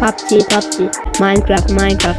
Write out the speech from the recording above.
PUBG PUBG Minecraft Minecraft.